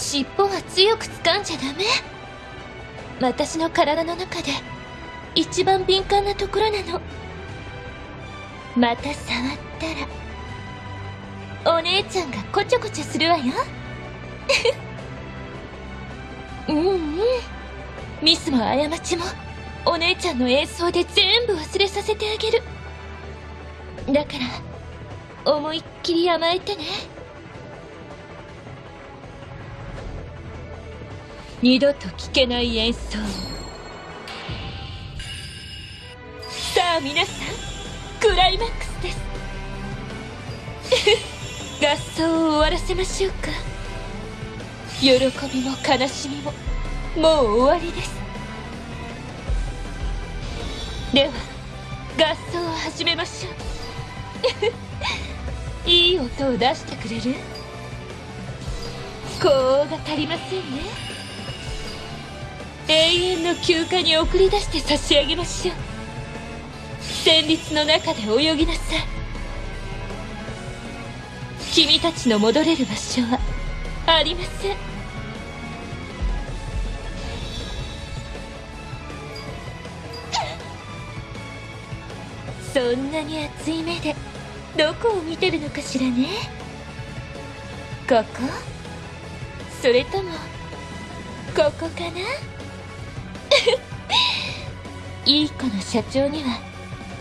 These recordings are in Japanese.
尻尾は強く掴んじゃダメ？私の体の中で一番敏感なところなの。また触ったらお姉ちゃんがこちょこちょするわよ。うんうん。ミスも過ちもお姉ちゃんの演奏で全部忘れさせてあげる。だから思いっきり甘えてね。二度と聞けない演奏。さあ皆さんクライマックスです。合奏を終わらせましょうか。喜びも悲しみももう終わりです。では合奏を始めましょう。いい音を出してくれる？高音が足りませんね。永遠の休暇に送り出して差し上げましょう。旋律の中で泳ぎなさい。君たちの戻れる場所はありません。そんなに熱い目でどこを見てるのかしらね。ここ？それともここかな？いい子の社長には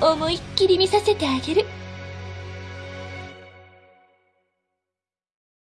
思いっきり見させてあげる。